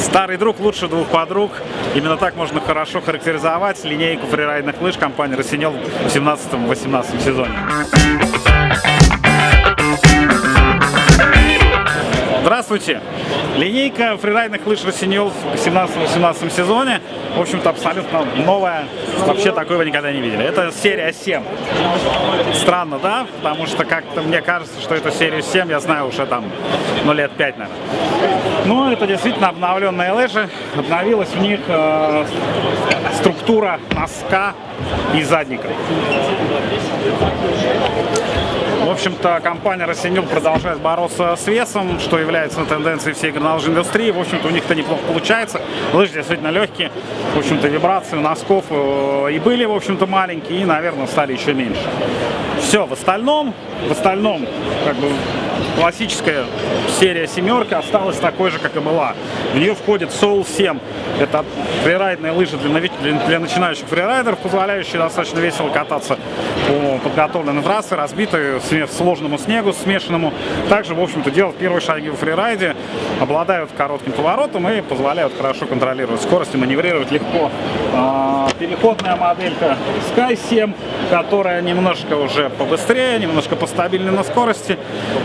Старый друг лучше двух подруг. Именно так можно хорошо характеризовать линейку фрирайдных лыж компании «Росинел» в 17-18 сезоне. Здравствуйте! Линейка фрирайдных лыж «Росинел» в 17-18 сезоне, в общем-то, абсолютно новая. Вообще такой вы никогда не видели. Это серия 7. Странно, да? Потому что как-то мне кажется, что эту серию 7 я знаю уже там, ну, лет 5, наверное. Но это действительно обновленные лыжи. Обновилась в них э, структура носка и задника. В общем-то, компания «Росинил» продолжает бороться с весом, что является тенденцией всей горнолыжной индустрии. В общем-то, у них это неплохо получается. Лыжи действительно легкие. В общем-то, вибрации у носков э, и были, в общем-то, маленькие, и, наверное, стали еще меньше. Все, в остальном, в остальном, как бы, классическая серия семерки осталась такой же, как и была. В нее входит Soul 7. Это фрирайдные лыжи для, для, для начинающих фрирайдеров, позволяющие достаточно весело кататься по подготовленной трассе, разбитой сложному снегу, смешанному. Также, в общем-то, делать первые шаги в фрирайде, обладают коротким поворотом и позволяют хорошо контролировать скорость и маневрировать легко. Переходная моделька Sky 7, которая немножко уже побыстрее, немножко постабильнее на скорости,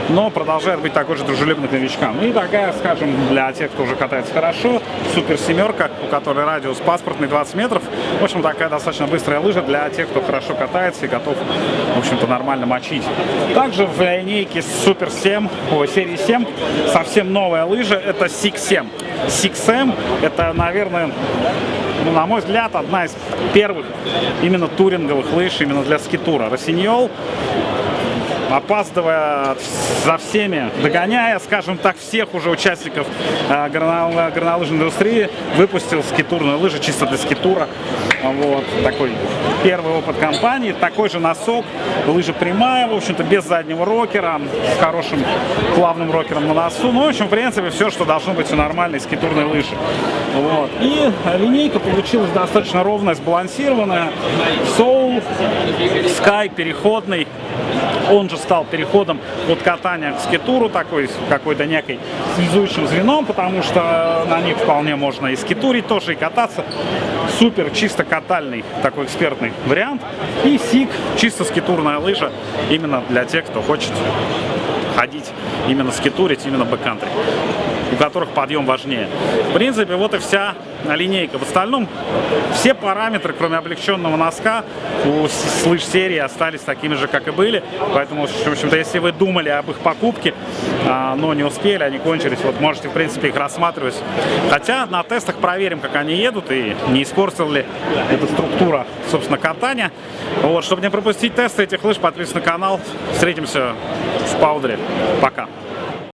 но продолжает быть такой же дружелюбной к новичкам. И такая, скажем, для тех, кто уже катается хорошо, супер семерка, у которой радиус паспортный 20 метров. В общем, такая достаточно быстрая лыжа для тех, кто хорошо катается и готов, в общем-то, нормально мочить. Также в линейке Супер 7, о, серии 7, совсем новая лыжа, это Six 7. Six M это, наверное, ну, на мой взгляд, одна из первых именно туринговых лыж именно для скитура. Росиньол опаздывая за всеми, догоняя, скажем так, всех уже участников э, горнолыжной индустрии, выпустил скитурные лыжи чисто для скитура. Вот, такой первый опыт компании. Такой же носок, лыжа прямая, в общем-то, без заднего рокера, с хорошим плавным рокером на носу. Ну, в общем, в принципе, все, что должно быть у нормальной скитурной лыжи. Вот. И линейка получилась достаточно ровная, сбалансированная. Soul, Sky переходный, он же стал переходом от катания к скитуру, такой какой-то некой связующим звеном, потому что на них вполне можно и скитурить тоже, и кататься. Супер, чисто катальный такой экспертный вариант. И СИК, чисто скитурная лыжа, именно для тех, кто хочет ходить, именно скитурить, именно бэккантри у которых подъем важнее. В принципе, вот и вся линейка. В остальном все параметры, кроме облегченного носка, у слыш серии остались такими же, как и были. Поэтому, в общем-то, если вы думали об их покупке, а, но не успели, они кончились, вот можете, в принципе, их рассматривать. Хотя на тестах проверим, как они едут и не испортил ли эта структура, собственно, катания. Вот, чтобы не пропустить тесты этих лыж, подписывайтесь на канал. Встретимся в Паудре. Пока.